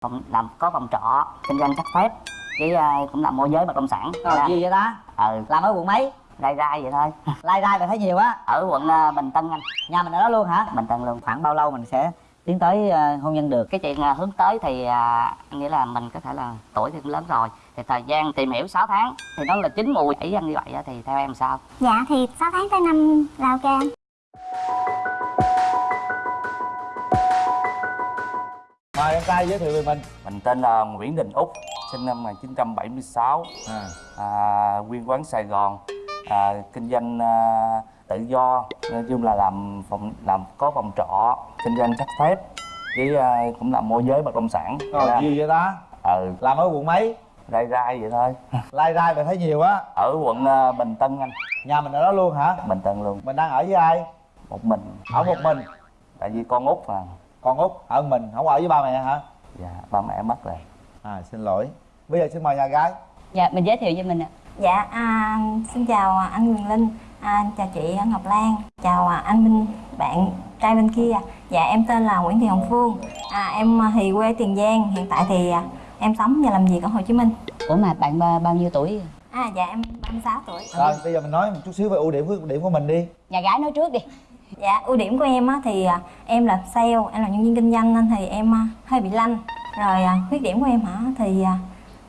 phòng làm có phòng trọ kinh doanh chắc phép với ờ, cũng làm môi giới bất động sản Rồi Dạ. gì vậy ta? ừ Làm ở quận mấy? rai rai vậy thôi Lai rai là thấy nhiều á ở quận ờ, bình tân anh Nhà mình ở đó luôn hả? bình tân luôn Khoảng bao lâu mình sẽ tiến tới ờ, hôn nhân được? cái chuyện ờ, hướng tới thì à, nghĩa là mình có thể là tuổi thì cũng lớn rồi thì thời gian tìm hiểu 6 tháng thì nó là chín mùi ý anh như vậy á, thì theo em sao Dạ thì 6 tháng tới năm là ok mời em trai giới thiệu về mình. Mình tên là Nguyễn Đình Úc, sinh năm 1976, à. à, nguyên quán Sài Gòn, à, kinh doanh à, tự do, nói chung là làm phòng làm có phòng trọ, kinh doanh chắc phép, với à, cũng làm môi giới bất động sản. rồi Dạ. gì vậy ta? Ừ, làm ở quận mấy? Rai rai vậy thôi. lai rai mà thấy nhiều á. Ở quận à, Bình Tân anh, nhà mình ở đó luôn hả? Bình Tân luôn, mình đang ở với ai? Một mình. ở một mình. Tại vì con út mà, con út ở mình? Không ở với ba mẹ hả? Dạ, ba mẹ mất rồi. à xin lỗi. Bây giờ xin mời nhà gái. Dạ, mình giới thiệu cho mình ạ. Dạ à, xin chào anh Quyền Linh à, Chào chị Ngọc Lan Chào à, anh Minh bạn trai bên kia. Dạ em tên là Nguyễn Thị Hồng Phương. À, Em à, thì quê Tiền Giang Hiện tại thì à, em sống và làm việc ở Hồ Chí Minh. Ủa mà bạn ba, bao nhiêu tuổi? à, Dạ em 36 tuổi. Rồi bây giờ mình nói một chút xíu về ưu điểm khuyết điểm của mình đi. Nhà gái nói trước đi. Dạ ưu điểm của em á, thì à, em là sale, em là nhân viên kinh doanh nên thì em à, hơi bị lanh. Rồi à, khuyết điểm của em hả? Thì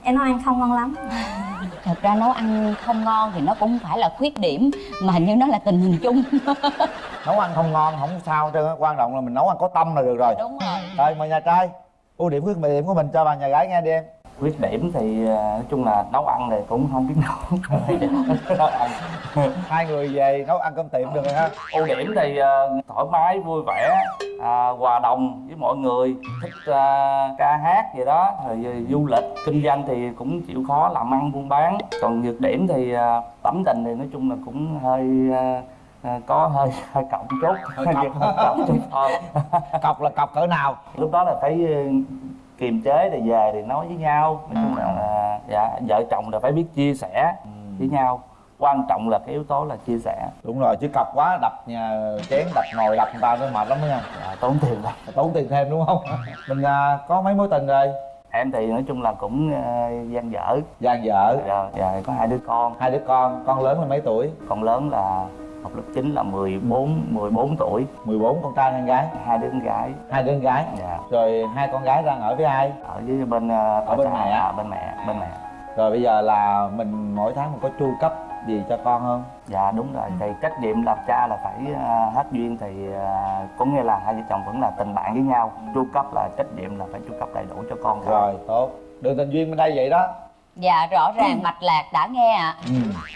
em nấu ăn không ngon lắm. Thật ra nấu ăn không ngon thì nó cũng phải là khuyết điểm mà hình như nó là tình hình chung. nấu ăn không ngon không sao hết trơn á. Quan trọng là mình nấu ăn có tâm là được rồi. Đúng rồi. rồi mời nhà trai. Ưu điểm khuyết điểm của mình cho bà nhà gái nghe đi em Khuyết điểm thì à, nói chung là nấu ăn thì cũng không biết nấu. nấu ăn. hai người về nấu ăn cơm tiệm được rồi ha ưu điểm thì ờ, thoải mái vui vẻ à, hòa đồng với mọi người thích ờ, ca hát gì đó rồi ờ, du lịch kinh doanh thì cũng chịu khó làm ăn buôn bán còn nhược điểm thì ờ, tấm tình thì nói chung là cũng hơi ờ, ờ, có hơi hơi cọc chút Hơi cọc. cọc thôi cọc là cọc cỡ nào lúc đó là phải ờ, kiềm chế thì về thì nói với nhau. Nói chung là là, dạ vợ chồng là phải biết chia sẻ với nhau. Quan trọng là cái yếu tố là chia sẻ. Đúng rồi chứ cọc quá đập nhà chén đập nồi đập người ta nó mệt lắm đó nha dạ, tốn tiền lắm. Tốn tiền thêm đúng không? Mình à, có mấy mối tình rồi? Em thì nói chung là cũng ờ, gian dở. Dàn vợ dạ, dạ, có hai đứa con. Hai đứa con con lớn là mấy tuổi? Con lớn là học lớp 9 là 14 14 tuổi. 14 con trai con gái? Hai đứa con gái. Hai đứa con gái? Dạ. Rồi hai con gái đang ở với ai? Ở với bên ờ, Ở bên mẹ. à, bên mẹ bên mẹ. Rồi bây giờ là mình mỗi tháng mình có chu cấp gì cho con không? Dạ đúng rồi. Thì trách nhiệm làm cha là phải ờ, hết duyên. Thì ờ, cũng như là hai vợ chồng vẫn là tình bạn với nhau. Chu cấp là trách nhiệm là phải chu cấp đầy đủ cho con rồi tốt. Đường tình duyên bên đây vậy đó Dạ, rõ ràng mạch lạc đã nghe ạ. ừ.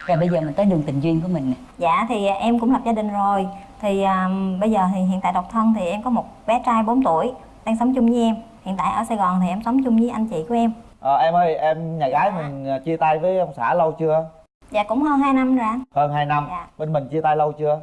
Rồi bây giờ mình tới đường tình duyên của mình nè. Dạ thì em cũng lập gia đình rồi. Thì à, bây giờ thì hiện tại độc thân thì em có một bé trai 4 tuổi Đang sống chung với em. Hiện tại ở Sài Gòn thì em sống chung với anh chị của em. Ờ, em ơi em nhà gái mình à, chia tay với ông xã lâu chưa? Dạ cũng hơn 2 năm rồi anh. Hơn 2 năm. Dạ. bên mình chia tay lâu chưa?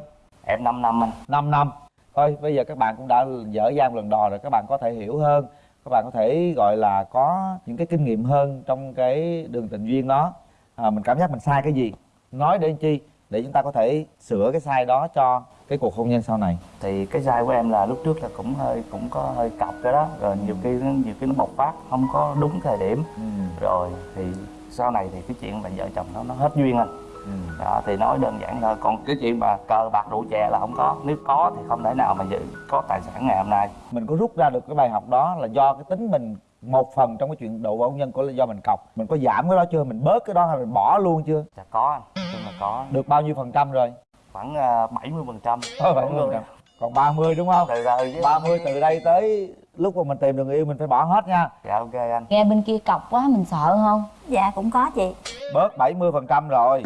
Em 5 năm anh. 5 năm. Thôi bây giờ các bạn cũng đã dở dang lần đò rồi các bạn có thể hiểu hơn các bạn có thể gọi là có những cái kinh nghiệm hơn trong cái đường tình duyên đó. À, mình cảm giác mình sai cái gì? Nói để chi? Để chúng ta có thể sửa cái sai đó cho cái cuộc hôn nhân sau này. Thì cái sai của em là lúc trước là cũng hơi cũng có hơi cọc cái đó. Rồi nhiều khi nhiều khi nó bộc phát không có đúng thời điểm. Ừ. rồi thì sau này thì cái chuyện là vợ chồng nó nó hết duyên anh Ừ. đó thì nói đơn giản thôi. Còn cái chuyện mà cờ bạc rượu chè là không có. Nếu có thì không thể nào mà dự có tài sản ngày hôm nay. Mình có rút ra được cái bài học đó là do cái tính mình một phần trong cái chuyện độ hôn nhân của là do mình cọc. Mình có giảm cái đó chưa? Mình bớt cái đó hay mình bỏ luôn chưa? Dạ có anh. Nói chung là có. Được bao nhiêu phần trăm rồi? Khoảng ờ, bảy mươi phần trăm. Thôi, 70%. còn 30 đúng không? Từ rồi chứ. 30 từ đây tới lúc mà mình tìm được người yêu mình phải bỏ hết nha. Dạ ok anh. Nghe bên kia cọc quá mình sợ không? Dạ cũng có chị. Bớt 70 phần trăm rồi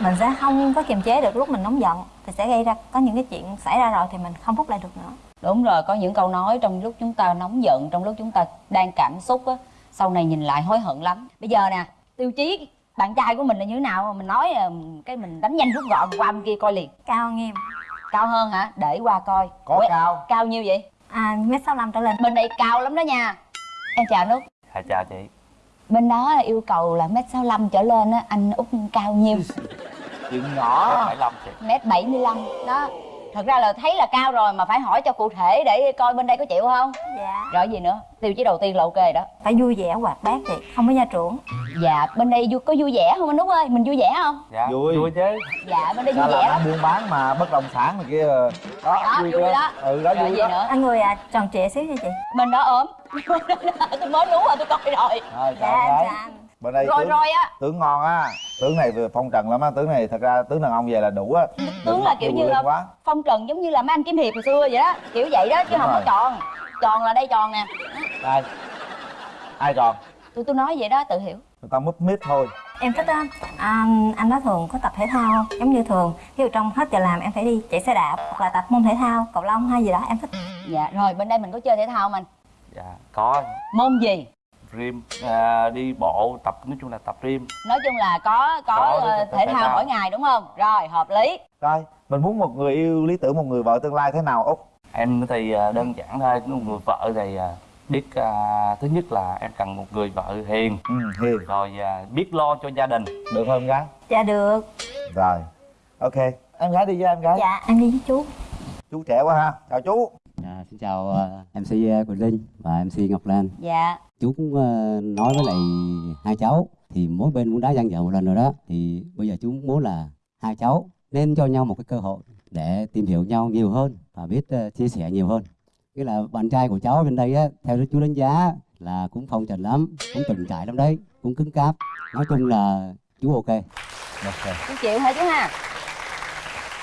Mình sẽ không có kiềm chế được lúc mình nóng giận Thì sẽ gây ra có những cái chuyện xảy ra rồi thì mình không rút lại được nữa Đúng rồi, có những câu nói trong lúc chúng ta nóng giận, trong lúc chúng ta đang cảm xúc á, sau này nhìn lại hối hận lắm. Bây giờ nè, tiêu chí bạn trai của mình là như thế nào? Mình nói ờ, cái mình đánh nhanh rút gọn qua bên kia coi liền. Cao hơn em Cao hơn hả? Để qua coi. có Ủa, cao Cao nhiêu vậy? à, mét 65 trở lên Bên đây cao lắm đó nha. Em chào anh Út. dạ chào chị Bên đó là yêu cầu là mét 65 trở lên á, anh Út cao nhiêu? chuyện nhỏ. Bảy lăm chị. Mét 75 đó. thật ra là thấy là cao rồi mà phải hỏi cho cụ thể để coi bên đây có chịu không? Dạ. Rồi gì nữa? Tiêu chí đầu tiên là ok đó. Phải vui vẻ hoạt bát chị không có gia trưởng. Dạ bên đây vui có vui vẻ không anh út ơi? Mình vui vẻ không? Dạ Vui. vui chứ. Dạ bên đây vui vẻ lắm. ăn buôn bán mà bất động sản này kia. Đó, đó vui chưa? đó. Ừ đó rồi vui gì đó. nữa? Anh người à, tròn trịa xíu nha chị. Bên đó ốm tôi mới đúng rồi tôi coi rồi. Rồi dạ bên đây rồi tướng, rồi á. tướng ngon á. Tướng này vừa phong trần lắm á. Tướng này thật ra tướng đàn ông về là đủ á. Tướng là kiểu như là quá. phong trần giống như là mấy anh kiếm hiệp hồi xưa vậy đó. Kiểu vậy đó chứ Đúng không có rồi. tròn. Tròn là đây tròn nè. Đây. Ai tròn? Tôi tôi nói vậy đó tự hiểu. Người ta múp mít thôi. Em thích á anh anh đó thường có tập thể thao giống như thường ví dụ trong hết giờ làm em phải đi chạy xe đạp hoặc là tập môn thể thao cầu lông hay gì đó em thích. Dạ rồi bên đây mình có chơi thể thao anh dạ có. Môn gì? Gym à, đi bộ tập nói chung là tập gym nói chung là có có, Có, ờ, thể thể thao. thao. mỗi ngày đúng không? Rồi hợp lý. Rồi mình muốn một người yêu lý tưởng một người vợ tương lai thế nào út em thì à, đơn giản thôi. Một người vợ thì à, biết à, thứ nhất là em cần một người vợ hiền. Ừ hiền. Rồi à, biết lo cho gia đình. Được không gái? Dạ được. Rồi ok. Em gái đi với em gái. Dạ em đi với chú. Chú trẻ quá ha. Chào chú À, xin chào ờ, MC Quỳnh Linh và MC Ngọc Lan. dạ Chú cũng ờ, nói với lại hai cháu thì mỗi bên cũng đã gian dở một lần rồi đó. Thì bây giờ chú muốn là hai cháu nên cho nhau một cái cơ hội để tìm hiểu nhau nhiều hơn và biết ờ, chia sẻ nhiều hơn. Cái là bạn trai của cháu bên đây á, theo chú đánh giá là cũng phong trần lắm, cũng từng trải lắm đấy, cũng cứng cáp. Nói chung là chú ok. ok chú chịu hả chú ha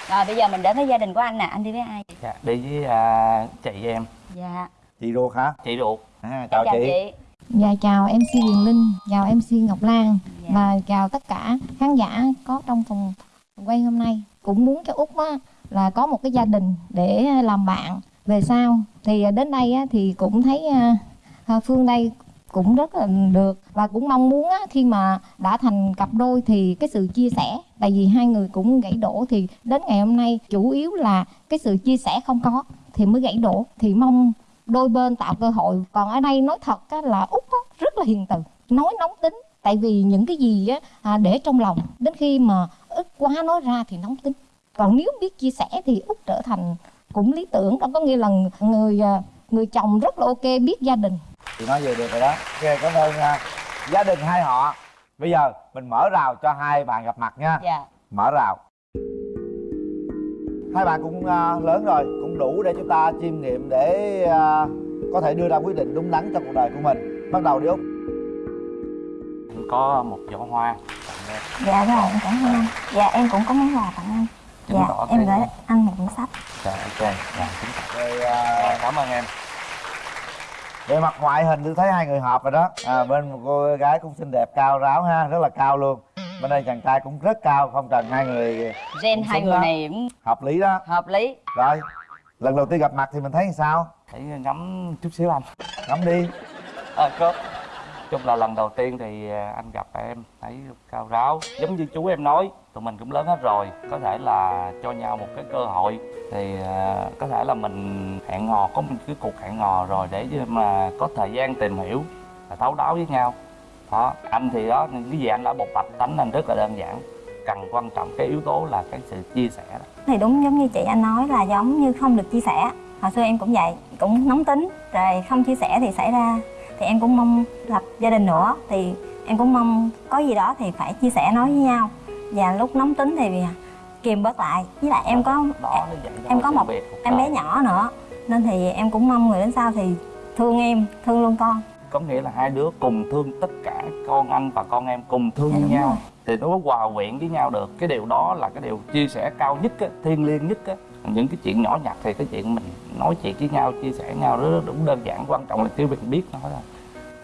rồi bây giờ mình đến với gia đình của anh nè anh đi với ai dạ, đi với à, chị em dạ chị ruột hả chị ruột à, chào, chị. Dạ chào MC Huyền Linh, chào MC Ngọc Lan Dạ. và chào tất cả khán giả có trong phòng quay hôm nay. Cũng muốn cho Út á, là có một cái gia đình để làm bạn về sau. Thì đến đây á, thì cũng thấy à, Phương đây cũng rất là được. Và cũng mong muốn á, khi mà đã thành cặp đôi thì cái sự chia sẻ tại vì hai người cũng gãy đổ thì đến ngày hôm nay chủ yếu là cái sự chia sẻ không có thì mới gãy đổ. Thì mong đôi bên tạo cơ hội. Còn ở đây nói thật á, là út á, rất là hiền từ nói nóng tính. Tại vì những cái gì á, à, để trong lòng đến khi mà ức quá nói ra thì nóng tính. Còn nếu biết chia sẻ thì út trở thành cũng lý tưởng. Đó có nghĩa là người à, người chồng rất là ok biết gia đình chị nói về được rồi đó. Ok cảm ơn nha. Gia đình hai họ. Bây giờ mình mở rào cho hai bạn gặp mặt nha. Dạ. Mở rào. Hai bạn cũng à, lớn rồi cũng đủ để chúng ta chiêm nghiệm để à, có thể đưa ra quyết định đúng đắn cho cuộc đời của mình. Bắt đầu đi út. Em có một giỏ hoa tặng em. dạ rồi em cảm ơn. Anh dạ em cũng có món quà tặng anh dạ em gửi anh một cuốn sách. Dạ ok. Dạ rồi Dạ, cảm ơn em về mặt ngoại hình tôi thấy hai người hợp rồi đó. À, bên một cô gái cũng xinh đẹp cao ráo ha rất là cao luôn. Bên đây chàng trai cũng rất cao phong trần hai người gen hai người đó. này cũng hợp lý đó. hợp lý. Rồi lần đầu tiên gặp mặt thì mình thấy sao? Hãy ngắm chút xíu anh. Ngắm đi. À, có chung là lần đầu tiên thì à, anh gặp em, thấy cao ráo. Giống như chú em nói, tụi mình cũng lớn hết rồi, có thể là cho nhau một cái cơ hội. Thì à, có thể là mình hẹn hò, có một cái cuộc hẹn hò rồi để mà có thời gian tìm hiểu và thấu đáo với nhau. Đó, anh thì đó, cái gì anh đã bộc bạch tánh anh rất là đơn giản. Cần quan trọng cái yếu tố là cái sự chia sẻ đó. Thì đúng giống như chị anh nói là giống như không được chia sẻ. Hồi xưa em cũng vậy, cũng nóng tính, rồi không chia sẻ thì xảy ra thì em cũng mong lập gia đình nữa. Thì em cũng mong có gì đó thì phải chia sẻ nói với nhau. Và lúc nóng tính thì kìm bớt lại. Với lại em có đó em có một em bé nhỏ nữa. Nên thì em cũng mong người đến sau thì thương em thương luôn con. Có nghĩa là hai đứa cùng thương tất cả con anh và con em cùng thương Dạ, nhau. rồi. thì nó mới hòa quyện với nhau được. Cái điều đó là cái điều chia sẻ cao nhất á, thiêng liêng nhất á những cái chuyện nhỏ nhặt thì cái chuyện mình nói chuyện với nhau chia sẻ với nhau rất, rất đúng đơn giản quan trọng là chỉ mình biết nói thôi.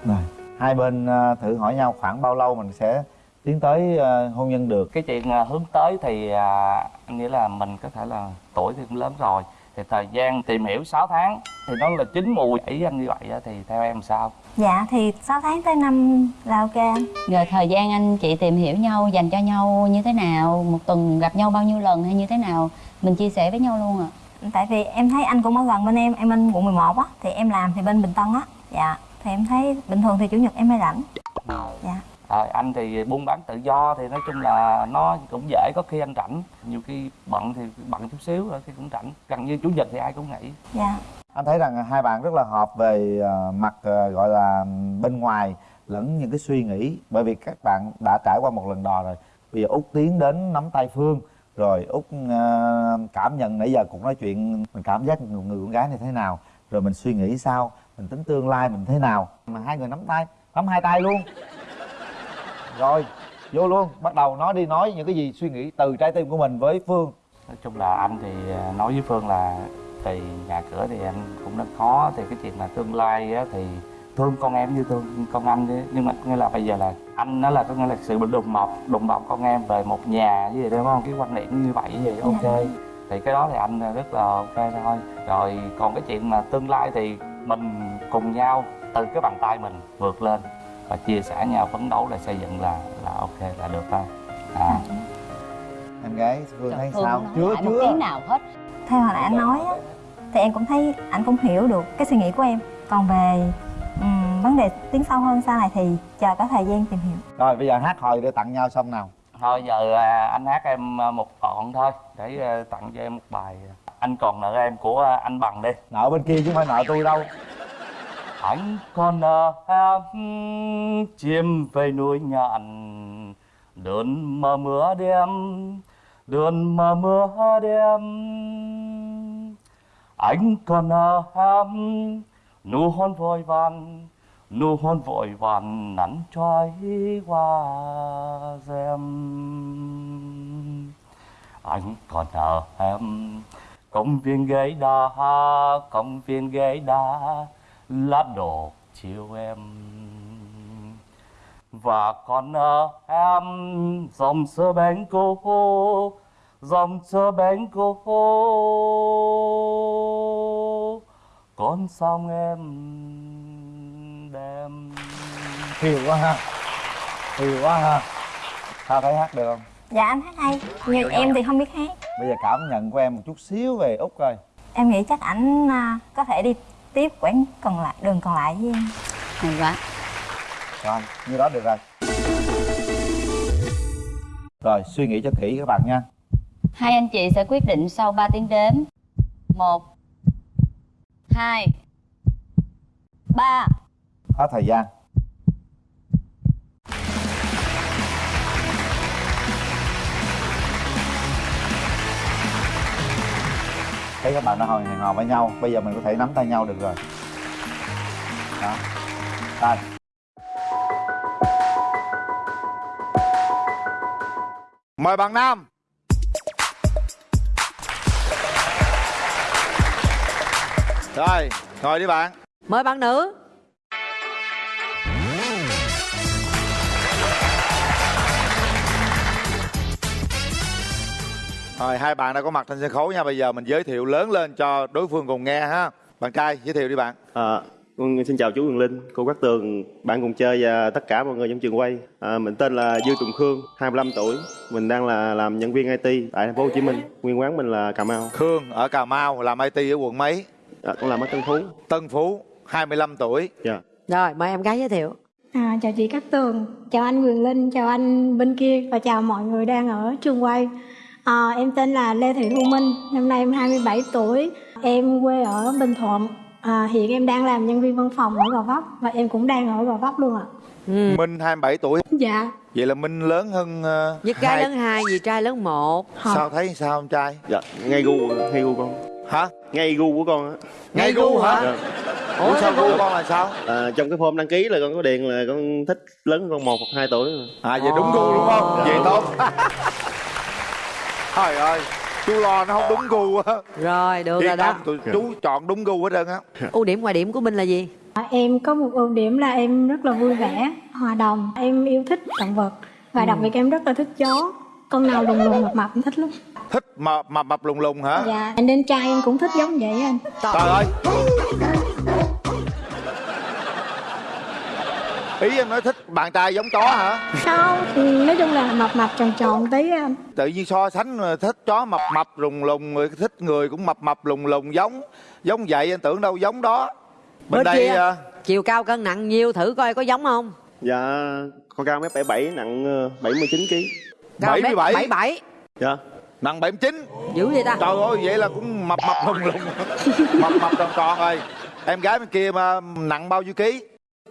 Rồi hai bên à, thử hỏi nhau khoảng bao lâu mình sẽ tiến tới à, hôn nhân được? Cái chuyện à, hướng tới thì à, anh nghĩ là mình có thể là tuổi thì cũng lớn rồi thì thời gian tìm hiểu 6 tháng thì nó là chín mùi ý anh như vậy á, thì theo em sao? Dạ thì 6 tháng tới năm là ok anh. Rồi thời gian anh chị tìm hiểu nhau dành cho nhau như thế nào một tuần gặp nhau bao nhiêu lần hay như thế nào mình chia sẻ với nhau luôn ạ. Tại vì em thấy anh cũng ở gần bên em em bên quận 11 á thì em làm thì bên bình tân á. Dạ thì em thấy bình thường thì chủ nhật em hay rảnh. Dạ. Rồi anh thì buôn bán tự do thì nói chung là nó cũng dễ có khi anh rảnh. Nhiều khi bận thì bận chút xíu rồi thì cũng rảnh. Gần như chủ nhật thì ai cũng nghỉ. Dạ. Anh thấy rằng hai bạn rất là hợp về ờ, mặt ờ, gọi là bên ngoài lẫn những cái suy nghĩ. Bởi vì các bạn đã trải qua một lần đò rồi. Bây giờ út tiến đến nắm tay phương rồi út ờ, cảm nhận nãy giờ cũng nói chuyện mình cảm giác người, người con gái này thế nào? Rồi mình suy nghĩ sao? Mình tính tương lai mình thế nào? Mà hai người nắm tay nắm hai tay luôn. Rồi vô luôn. Bắt đầu nói đi nói những cái gì suy nghĩ từ trái tim của mình với phương. Nói chung là anh thì ờ, nói với phương là thì nhà cửa thì anh cũng rất khó thì cái chuyện là tương lai á, thì thương con em như thương con anh chứ nhưng mà nghĩa là bây giờ là anh nó là có nghĩa là sự đùm bọc đùm bọc con em về một nhà như vậy đúng không? Cái quan niệm như vậy thì ok. Thì cái đó thì anh rất là ok thôi. Rồi còn cái chuyện mà tương lai thì mình cùng nhau từ cái bàn tay mình vượt lên và chia sẻ nhau phấn đấu để xây dựng là là ok là được thôi. À. em gái phương thấy sao? chưa chưa. tiếng nào hết. Theo hồi nãy anh nói á thì em cũng thấy anh cũng hiểu được cái suy nghĩ của em. Còn về ừm, vấn đề tiến sâu hơn sau này thì chờ có thời gian tìm hiểu. Rồi bây giờ hát hồi để tặng nhau xong nào. Thôi giờ à, anh hát em à, một đoạn thôi để à, tặng cho em một bài. Anh còn nợ em của anh bằng đi. Nợ bên kia chứ không phải nợ tôi đâu. Anh còn nợ em chim về núi nhạn đơn mờ mưa đêm đơn mờ mưa đêm. Anh còn nợ em nụ hôn vội vàng, nụ hôn vội vàng nắn trói qua rèm. Anh còn ở em, công viên ghế đá, công viên ghế đá, lá đổ chiều em. Và còn ở em, dòng sơ bánh cô, dòng sơ bánh cô con sông em đem? Hiều quá ha. Hiều quá ha. Sao thấy hát được không? dạ anh hát hay. Nhưng em thì không biết hát. Bây giờ cảm nhận của em một chút xíu về Úc coi. Em nghĩ chắc ảnh à, có thể đi tiếp quãng còn lại đường còn lại với em. Hay quá. Rồi, như đó được rồi. Rồi, suy nghĩ cho kỹ các bạn nha. Hai anh chị sẽ quyết định sau 3 tiếng đếm. Một hai. Ba. Hết thời gian. Thấy các bạn đã hồi hẹn hò với nhau. Bây giờ mình có thể nắm tay nhau được rồi. Đó. Đây. Mời bạn Nam. Rồi, ngồi đi bạn Mời bạn nữ Rồi hai bạn đã có mặt trên sân khấu nha Bây giờ mình giới thiệu lớn lên cho đối phương cùng nghe ha Bạn trai giới thiệu đi bạn À, con xin chào chú Quyền Linh, cô Cát Tường, bạn cùng chơi và tất cả mọi người trong trường quay. À, mình tên là Dương Tùng Khương, 25 tuổi. Mình đang là làm nhân viên IT tại thành phố Hồ Chí Minh. Nguyên quán mình là Cà Mau. Khương ở Cà Mau làm IT ở quận mấy À, con làm ở Tân Phú. Tân Phú 25 tuổi Dạ. Rồi mời em gái giới thiệu À, chào chị Cát Tường, chào anh Quyền Linh, chào anh bên kia và chào mọi người đang ở trường quay. À, em tên là Lê Thị Thu Minh, năm nay em 27 tuổi, em quê ở Bình Thuận. À, hiện em đang làm nhân viên văn phòng ở Gò Vấp và em cũng đang ở Gò Vấp luôn ạ. Minh 27 tuổi Dạ, Vậy là Minh lớn hơn uh, Nhất gái lớn hai, dì trai lớn một Sao thấy sao ông trai Dạ, ngay gu, ngay gu con. Hả? Ngay gu của con á. Ngay gu hả? Dạ. Ủa sao gu con là sao? À, trong cái form đăng ký là con có điền là con thích lớn con một hoặc hai tuổi. À vậy đúng gu đúng không? Dạ. Vậy tốt Trời ơi Chú lo nó không đúng gu á Rồi được rồi đó tụi chú chọn đúng gu hết trơn á Ưu điểm ngoài điểm của Minh là gì? À, em có một ưu điểm là em rất là vui vẻ, hòa đồng, em yêu thích động vật và đặc biệt em rất là thích chó. Con nào lùng lùng mập mập em thích lắm. Thích mập mập, mập lùng lùng hả? Dạ, nên trai em cũng thích giống vậy anh. Trời ơi Ý em nói thích bạn trai giống chó hả? Không, ừ, nói chung là mập mập tròn tròn tí anh. Tự nhiên so sánh thích chó mập mập lùng lùng rồi thích người cũng mập mập lùng lùng giống giống vậy anh tưởng đâu giống đó bên Bên đây kia. à, Chiều cao cân nặng nhiêu thử coi có giống không? Dạ, con cao mét 77 nặng ờ, 79 kg Cao mét 77. 77 dạ nặng 79 dữ vậy ta? Trời ơi vậy là cũng mập mập lùng lùng. Mập mập tròn tròn rồi. Em gái bên kia mà nặng bao nhiêu ký?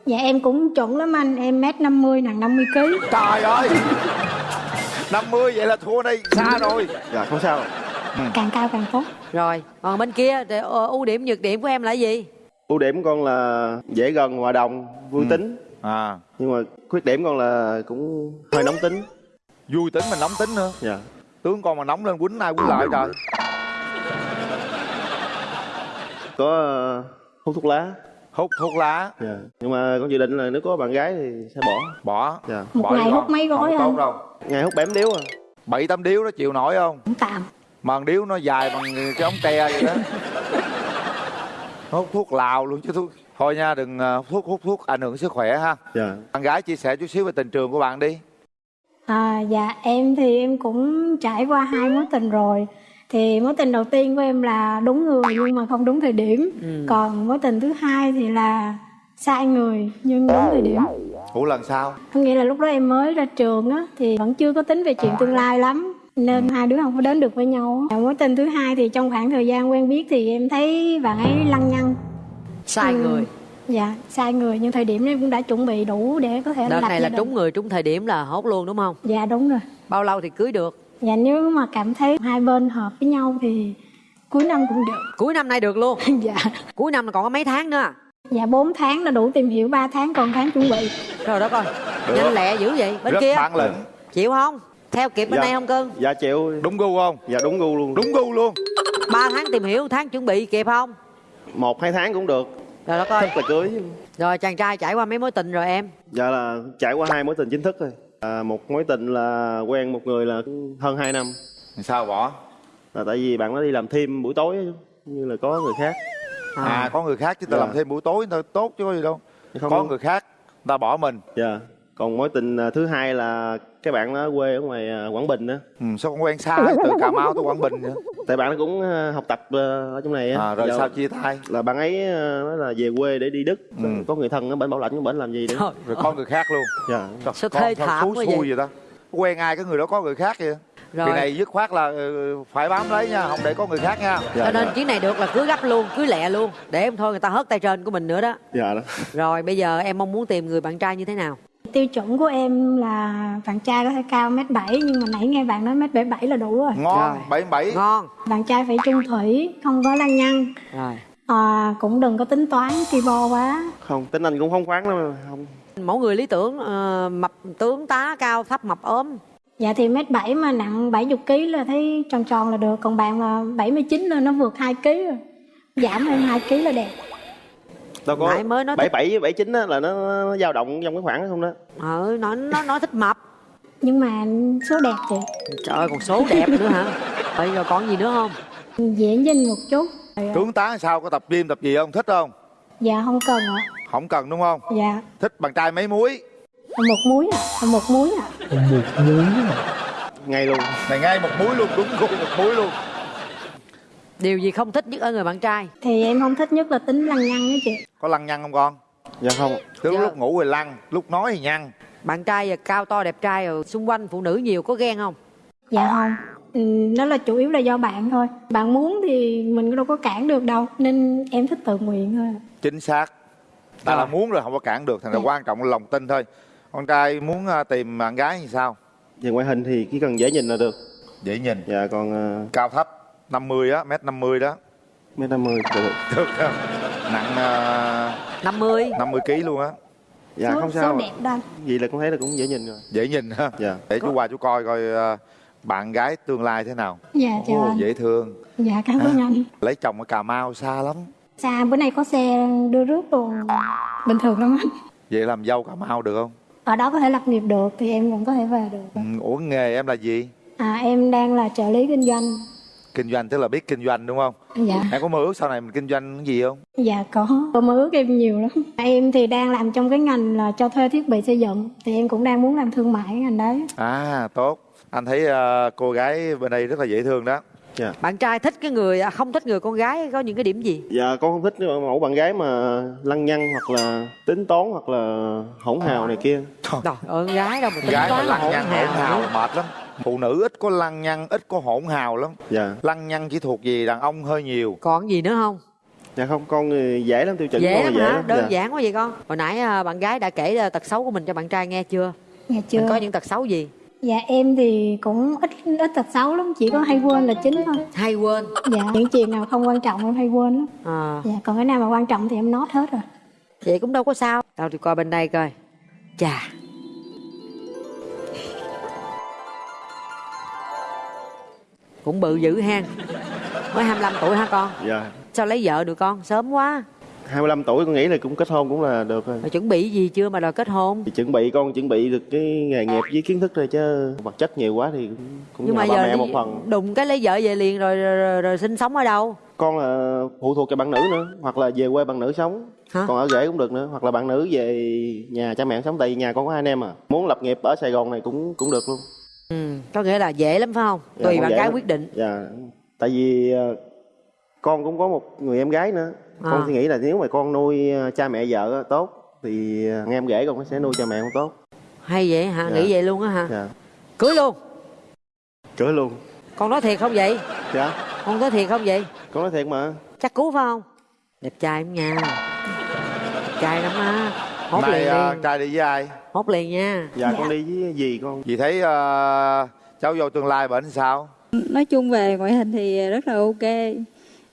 Dạ em cũng chuẩn lắm anh, em mét 50 nặng 50 kg. trời ơi. 50 vậy là thua đây xa rồi. Dạ không sao. Càng cao càng tốt. rồi còn bên kia thì, ờ, ưu điểm nhược điểm của em là gì? Ưu điểm con là dễ gần hòa đồng vui tính. À. Nhưng mà khuyết điểm con là cũng hơi nóng tính. Vui tính mà nóng tính nữa. Dạ tướng con mà nóng lên quýnh ai quýnh lại trời. Có ờ, hút thuốc lá. Hút thuốc lá. Dạ. Nhưng mà con dự định là nếu có bạn gái thì sẽ bỏ. Bỏ. Dạ. Một bỏ ngày hút mấy gói không đâu. Ngày hút bém điếu à? Bảy tám điếu nó chịu nổi không? Cũng tạm. mà con điếu nó dài bằng cái ống tre vậy đó. Hút thuốc lào luôn chứ thuốc. Thôi nha đừng ờ, hút thuốc hút thuốc ảnh hưởng sức khỏe ha. Dạ. Bạn gái chia sẻ chút xíu về tình trường của bạn đi À, dạ em thì em cũng trải qua hai mối tình rồi. Thì mối tình đầu tiên của em là đúng người nhưng mà không đúng thời điểm. Ừ. Còn mối tình thứ hai thì là sai người nhưng đúng thời điểm. ủa lần sau Có nghĩa là lúc đó em mới ra trường á thì vẫn chưa có tính về chuyện tương lai lắm nên hai đứa không có đến được với nhau. á. Mối tình thứ hai thì trong khoảng thời gian quen biết thì em thấy bạn ấy lăng nhăng. sai Ừ. người Dạ, sai người nhưng thời điểm em cũng đã chuẩn bị đủ để có thể đợt này là trúng người trúng thời điểm là hốt luôn đúng không? Dạ đúng rồi. bao lâu thì cưới được? Dạ nếu mà cảm thấy hai bên hợp với nhau thì cuối năm cũng được. cuối năm nay được luôn? Dạ. cuối năm là còn có mấy tháng nữa? Dạ 4 tháng là đủ tìm hiểu 3 tháng còn tháng chuẩn bị. rồi đó coi Được. nhanh lẹ dữ vậy bên rất kia. bản lĩnh chịu không? Theo kịp bên Dạ. đây không cưng? Dạ chịu. Đúng gu không? Dạ đúng gu luôn. Đúng gu luôn. Ba tháng tìm hiểu tháng chuẩn bị kịp không? Một hai tháng cũng được rồi đó coi. Thích là cưới rồi chàng trai trải qua mấy mối tình rồi em? Dạ là trải qua hai mối tình chính thức rồi à, một mối tình là quen một người là hơn 2 năm. Sao bỏ? Là tại vì bạn nó đi làm thêm buổi tối như là có người khác. À, có người khác chứ ta Dạ. làm thêm buổi tối ta tốt chứ có gì đâu. Không có đâu. người khác người ta bỏ mình. Dạ. Còn mối tình à, thứ hai là cái bạn nó quê ở ngoài à, quảng bình á ừ, sao con quen xa từ cà mau tới quảng bình vậy? Tại bạn nó cũng à, học tập à, ở trong này á. À, rồi Giờ sao chia tay? là bạn ấy nói là về quê để đi đức. Ừ. có người thân ở bển bảo lãnh của bển làm gì nữa Trời rồi có người khác luôn. Dạ. Trời, Sao con thê thảm quá vậy? vậy ta? Quen ai cái người đó có người khác vậy? Rồi. này dứt khoát là ừ, phải bám lấy nha không để có người khác nha. Dạ cho nên dạ, chuyến này được là cưới gấp luôn cưới lẹ luôn. Để em thôi người ta hớt tay trên của mình nữa đó. Dạ đó. Rồi bây giờ em mong muốn tìm người bạn trai như thế nào Tiêu chuẩn của em là bạn trai có thể cao mét bảy nhưng mà nãy nghe bạn nói mét bảy bảy là đủ rồi. ngon Rồi. bảy bảy ngon Bạn trai phải trung thủy, không có lăng nhăng. rồi À, cũng đừng có tính toán ki bo quá. không tính anh cũng không khoáng lắm mà. không mẫu người lý tưởng ờ, mập tướng tá cao thấp mập ốm Dạ thì mét bảy mà nặng 70 kg là thấy tròn tròn là được, còn bạn mà 79 lên nó vượt 2 kg rồi. Giảm thêm 2 kg là đẹp. Đâu có nãy mới nói bảy với bảy chín á là nó, nó dao động trong cái khoảng đó không đó ờ, nó, nó nói thích mập Nhưng mà số đẹp chị. trời ơi còn số đẹp nữa hả bây giờ còn gì nữa không Dễ nhìn một chút. tướng tá sao có tập gym tập gì không thích không Dạ không cần ạ. không cần đúng không Dạ. thích bạn trai mấy muối Một muối ạ. À. Một muối ạ. ngay luôn này ngay một muối luôn đúng gu một muối luôn điều gì không thích nhất ở người bạn trai Thì em không thích nhất là tính lăng nhăng đó chị. có lăng nhăng không con dạ không cứ Dạ. lúc ngủ thì lăng lúc nói thì nhăn bạn trai giờ cao to đẹp trai rồi xung quanh phụ nữ nhiều có ghen không Dạ không. Ừ, đó là chủ yếu là do bạn thôi. Bạn muốn thì mình đâu có cản được đâu. Nên em thích tự nguyện thôi. chính xác ta là Rồi. muốn rồi không có cản được thành ra Dạ. quan trọng là lòng tin thôi con trai muốn à, tìm bạn gái như sao về ngoại hình thì chỉ cần dễ nhìn là được dễ nhìn dạ còn uh, cao thấp 50 á mét 50 đó mét năm mươi được được không? nặng uh, 50 50 kg luôn á dạ số, không số sao đẹp đó. anh. vậy là con thấy là cũng dễ nhìn rồi dễ nhìn ha dạ để chú qua chú coi coi à, bạn gái tương lai thế nào Dạ chào Ồ, anh. dễ thương Dạ cảm ơn anh. lấy chồng ở cà mau xa lắm Xa bữa nay có xe đưa rước luôn. Bình thường lắm anh. vậy làm dâu cà mau được không Ở đó có thể lập nghiệp được thì em vẫn có thể về được. ừ, ủa nghề em là gì À em đang là trợ lý kinh doanh. Kinh doanh tức là biết kinh doanh đúng không Dạ. em có mơ ước sau này mình kinh doanh cái gì không Dạ có. Có mơ ước em nhiều lắm. Em thì đang làm trong cái ngành là cho thuê thiết bị xây dựng. Thì em cũng đang muốn làm thương mại ngành đấy. à tốt anh thấy à, cô gái bên đây rất là dễ thương đó Dạ. bạn trai thích cái người à, không thích người con gái có những cái điểm gì Dạ con không thích mẫu bạn gái mà lăng nhăng hoặc là tính toán hoặc là hỗn hào này kia. trời ơi con gái đâu mà tính gái mà toán lăng hỗn nhăng hỗn hào mệt lắm phụ nữ ít có lăng nhăng ít có hỗn hào lắm Dạ. lăng nhăng chỉ thuộc về đàn ông hơi nhiều còn gì nữa không Dạ không con thì dễ lắm tiêu chuẩn dễ con lắm dễ hả lắm. đơn Dạ. giản quá vậy con hồi nãy à, bạn gái đã kể à, tật xấu của mình cho bạn trai nghe chưa Dạ chưa. mình có những tật xấu gì Dạ em thì cũng ít ít tật xấu lắm, chỉ có hay quên là chính thôi. hay quên Dạ những chuyện nào không quan trọng em hay quên lắm. à, Dạ còn cái nào mà quan trọng thì em nốt hết rồi. vậy cũng đâu có sao đâu thì coi bên đây coi chà cũng bự dữ ha mới 25 tuổi hả con Dạ. sao lấy vợ được con sớm quá 25 tuổi con nghĩ là cũng kết hôn cũng là được rồi. mà chuẩn bị gì chưa mà đòi kết hôn Thì chuẩn bị con chuẩn bị được cái nghề nghiệp với kiến thức rồi chứ vật chất nhiều quá thì cũng, cũng nhưng nhờ mà ba giờ mẹ một phần. đụng cái lấy vợ về liền rồi rồi, rồi, rồi sinh sống ở đâu Con là phụ thuộc cho bạn nữ nữa hoặc là về quê bạn nữ sống. Hả? Còn ở rể cũng được nữa hoặc là bạn nữ về nhà cha mẹ sống tại vì nhà con có hai anh em à. Muốn lập nghiệp ở Sài Gòn này cũng cũng được luôn. Ừ, có nghĩa là dễ lắm phải không Dạ, tùy con bạn gái lắm. quyết định Dạ. Tại vì ờ, con cũng có một người em gái nữa. À. Con suy nghĩ là nếu mà con nuôi ờ, cha mẹ vợ tốt thì ờ, nghe em rể con sẽ nuôi cha mẹ con tốt. hay vậy hả Dạ. nghĩ vậy luôn á hả Dạ. cưới luôn Cưới luôn. con nói thiệt không vậy Dạ. con nói thiệt không vậy Con nói thiệt mà. chắc cú phải không đẹp trai lắm nha đẹp trai lắm á hốt nay liền à, trai đi với ai? Hốt liền nha. Dạ, con đi với dì con. dì thấy à, cháu vô tương lai bệnh sao? Nói chung về ngoại hình thì rất là ok.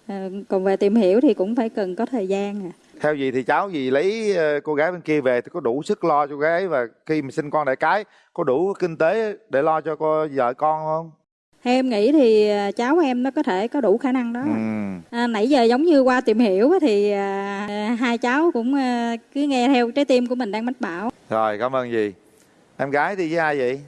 À, còn về tìm hiểu thì cũng phải cần có thời gian à. Theo gì thì cháu gì lấy ờ, cô gái bên kia về thì có đủ sức lo cho cô gái và khi mà sinh con đại cái có đủ kinh tế để lo cho cô vợ con không theo em nghĩ thì à, cháu em nó có thể có đủ khả năng đó. Ừ. à, nãy giờ giống như qua tìm hiểu á thì à, hai cháu cũng à, cứ nghe theo trái tim của mình đang mách bảo. Rồi cảm ơn dì. Em gái đi với ai vậy?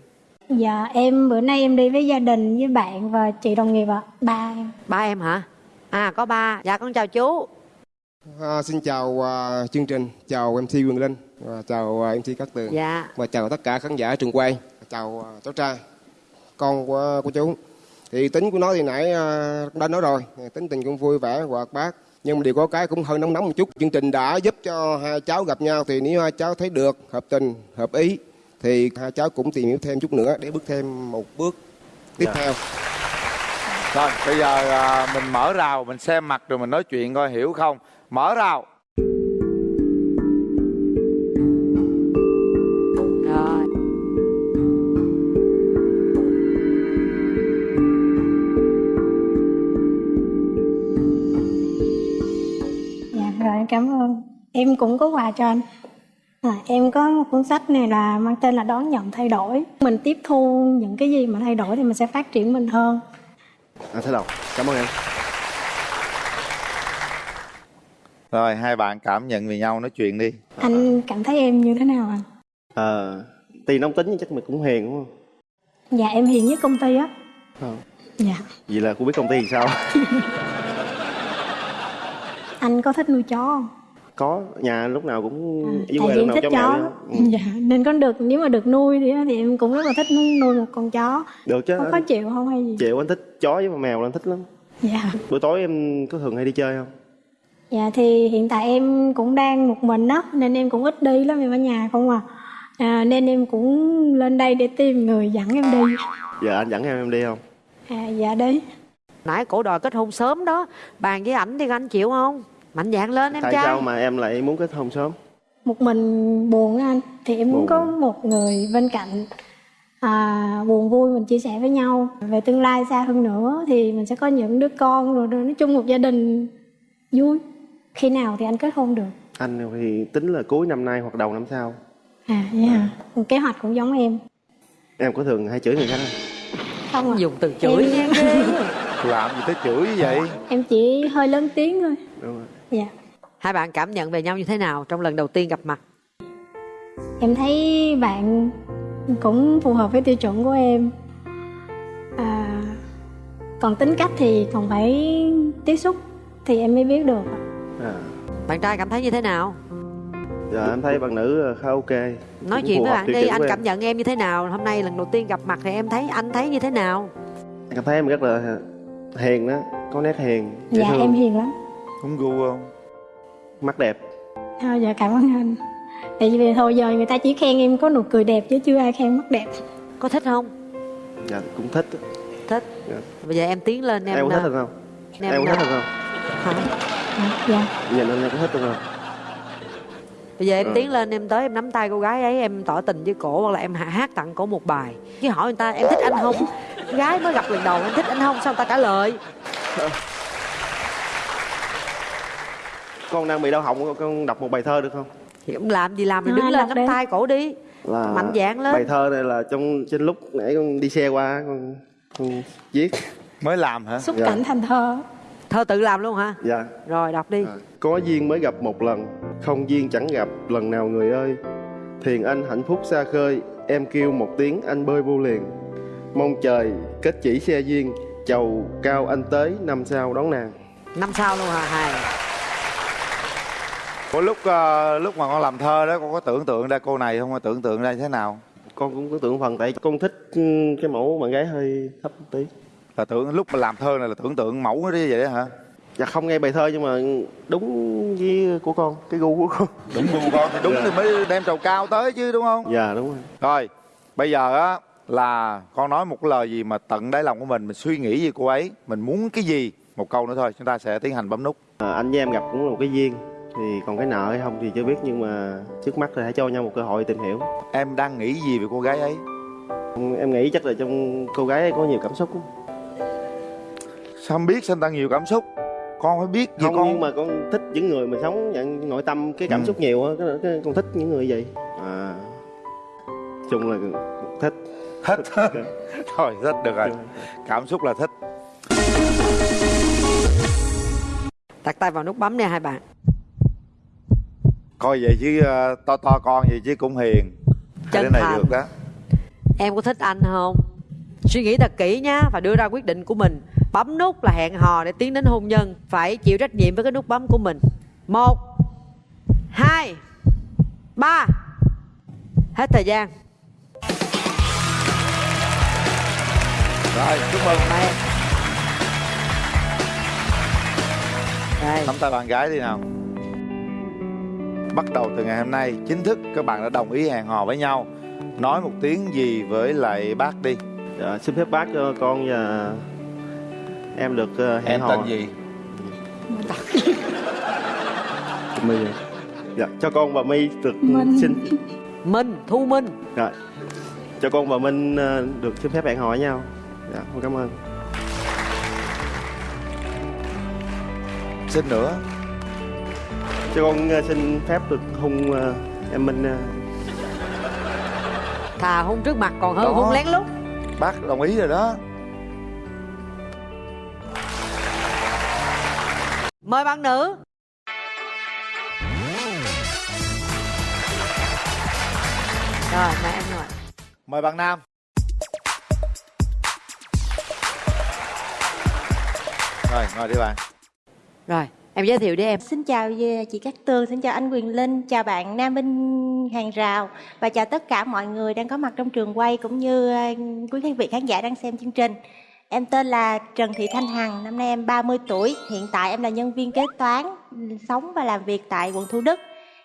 Dạ em bữa nay em đi với gia đình với bạn và chị đồng nghiệp ạ. Ba em. ba em hả? À có ba. Dạ con chào chú. À, xin chào à, chương trình, chào MC Quyền Linh, và chào à, MC Cát Tường. Dạ. Và chào tất cả khán giả trường quay, chào à, cháu trai, con của của chú. Thì tính của nó thì nãy à, cũng đã nói rồi, tính tình cũng vui vẻ hoạt bát, nhưng mà điều có cái cũng hơi nóng nóng một chút. Chương trình đã giúp cho hai cháu gặp nhau thì nếu hai cháu thấy được hợp tình, hợp ý thì hai cháu cũng tìm hiểu thêm chút nữa để bước thêm một bước tiếp Dạ. theo. rồi bây giờ à, mình mở rào mình xem mặt rồi mình nói chuyện coi hiểu không mở rào Em cũng có quà cho anh. À, em có một cuốn sách này là mang tên là đón nhận thay đổi. Mình tiếp thu những cái gì mà thay đổi thì mình sẽ phát triển mình hơn. Anh sẽ đọc. Cảm ơn em. rồi hai bạn cảm nhận về nhau nói chuyện đi Anh cảm thấy em như thế nào anh? Ờ, tuy nóng tính nhưng chắc mình cũng hiền đúng không? Dạ em hiền nhất công ty á. Ờ. Dạ. Vậy là cô biết công ty thì sao? Anh có thích nuôi chó không? Có nhà lúc nào cũng À, dưới quê lúc nào thích chó chó mèo. Ừ. Dạ, nên có được nếu mà được nuôi thì, thì em cũng rất là thích nuôi một con chó. được chứ Không có chịu không hay gì? chịu anh thích chó với mèo là anh thích lắm Dạ. buổi tối em có thường hay đi chơi không Dạ thì hiện tại em cũng đang một mình đó nên em cũng ít đi lắm em ở nhà không à. à nên em cũng lên đây để tìm người dẫn em đi. giờ anh dẫn em em đi không À dạ đi. nãy cổ đòi kết hôn sớm đó bàn với ảnh thì anh chịu không mạnh dạn lên em tại trai sao mà em lại muốn kết hôn sớm Một mình buồn á anh thì em muốn Buồn. có một người bên cạnh à, buồn vui mình chia sẻ với nhau về tương lai xa hơn nữa thì mình sẽ có những đứa con rồi, rồi nói chung một gia đình vui. Khi nào thì anh kết hôn được? anh thì tính là cuối năm nay hoặc đầu năm sau À vậy hả? Kế hoạch cũng giống em. em có thường hay chửi người khác không Không à. dùng từ chửi Em- làm gì tới chửi như vậy Em chỉ hơi lớn tiếng thôi. đúng rồi Dạ. hai bạn cảm nhận về nhau như thế nào trong lần đầu tiên gặp mặt? Em thấy bạn cũng phù hợp với tiêu chuẩn của em. À, còn tính cách thì còn phải tiếp xúc thì em mới biết được. à, bạn trai cảm thấy như thế nào? Giờ em thấy bạn nữ khá ok. Nói chuyện với bạn đi anh cảm nhận em như thế nào? Hôm nay lần đầu tiên gặp mặt thì em thấy anh thấy như thế nào? Em cảm thấy em rất là hiền đó có nét hiền dạ thương, em hiền lắm Cũng gu không? mắt đẹp. Thôi dạ cảm ơn anh. Tại vì hồi giờ người ta chỉ khen em có nụ cười đẹp chứ chưa ai khen mắt đẹp. Có thích không? Dạ cũng thích á. thích. Dạ. bây giờ em tiến lên em em có thích ờ, hay không? Em, em có thích ờ, hay không? Dạ. Nhìn anh em có thích hay không? Bây giờ em Rồi. tiến lên em tới em nắm tay cô gái ấy em tỏ tình với cổ hoặc là em hát tặng cổ một bài. Chứ hỏi người ta em thích anh không? Gái mới gặp lần đầu em thích anh không? Sao người ta trả lời con đang bị đau họng con đọc một bài thơ được không? Thì ông làm gì làm thì đứng anh lên nắm tay cổ đi. Là mạnh dạn lên. bài thơ này là trong trên lúc nãy con đi xe qua con, con viết. Mới làm hả? xúc Dạ. cảnh thành thơ. Thơ tự làm luôn hả? Dạ. Rồi đọc đi. Có duyên mới gặp một lần không duyên chẳng gặp lần nào người ơi. Thiền anh hạnh phúc xa khơi em kêu một tiếng anh bơi vô liền. Mong trời kết chỉ xe duyên chầu cao anh tới năm sau đón nàng. Năm sau luôn hả? Hay Có lúc ờ, lúc mà con làm thơ đó con có tưởng tượng ra cô này không? Con tưởng tượng ra như thế nào? con cũng có tưởng phần tại con thích ừ, cái mẫu bạn gái hơi thấp một tí Là tưởng lúc mà làm thơ này là tưởng tượng mẫu nó đi vậy đó hả? dạ không nghe bài thơ nhưng mà đúng với của con cái gu của con Đúng gu con thì đúng thì mới đem trầu cao tới chứ đúng không? dạ đúng rồi Rồi, bây giờ á là con nói một lời gì mà tận đáy lòng của mình, mình suy nghĩ về cô ấy, mình muốn cái gì? Một câu nữa thôi, chúng ta sẽ tiến hành bấm nút. à, anh với em gặp cũng là một cái duyên thì còn cái nợ hay không thì chưa biết nhưng mà trước mắt thì hãy cho nhau một cơ hội tìm hiểu. Em đang nghĩ gì về cô gái ấy? em nghĩ chắc là trong cô gái ấy có nhiều cảm xúc lắm. Sao không biết sao người ta nhiều cảm xúc? Con phải biết gì không con? nhưng mà con thích những người mà sống nhận nội tâm cái cảm Ừ. xúc nhiều á con thích những người vậy. À. Chung là thích. Thích thôi thích được rồi. Cảm xúc là thích. Đặt tay vào nút bấm nha hai bạn coi vậy chứ ờ, to to con vậy chứ cũng hiền. Cái Chân này thành. được đó em có thích anh không? Suy nghĩ thật kỹ nhá và đưa ra quyết định của mình. Bấm nút là hẹn hò để tiến đến hôn nhân. Phải chịu trách nhiệm với cái nút bấm của mình. Một hai ba. Hết thời gian. Rồi chúc mừng. Đây. nắm tay bạn gái đi nào bắt đầu từ ngày hôm nay chính thức các bạn đã đồng ý hẹn hò với nhau. Nói một tiếng gì với lại bác đi. Dạ, xin phép bác cho con và em được ờ, hẹn em hò. tên gì? My. Dạ cho con và My được Minh. xin Minh Thu Minh. Rồi cho con và Minh ờ, được xin phép hẹn hò với nhau. Dạ con cảm ơn. Xin nữa cho con ờ, xin phép được hôn ờ, em Minh ờ, thà hôn trước mặt còn hơn Đó. hôn lén lút. Bác đồng ý rồi đó. Mời bạn nữ. Rồi mời em ngồi. Mời bạn nam. Rồi ngồi đi bạn. Rồi em giới thiệu đi em Xin chào chị Cát Tường, xin chào anh Quyền Linh, chào bạn Nam Minh Hàng Rào và chào tất cả mọi người đang có mặt trong trường quay cũng như ờ, quý khán vị khán giả đang xem chương trình. Em tên là Trần Thị Thanh Hằng, năm nay em 30 tuổi, hiện tại em là nhân viên kế toán, sống và làm việc tại quận Thủ Đức.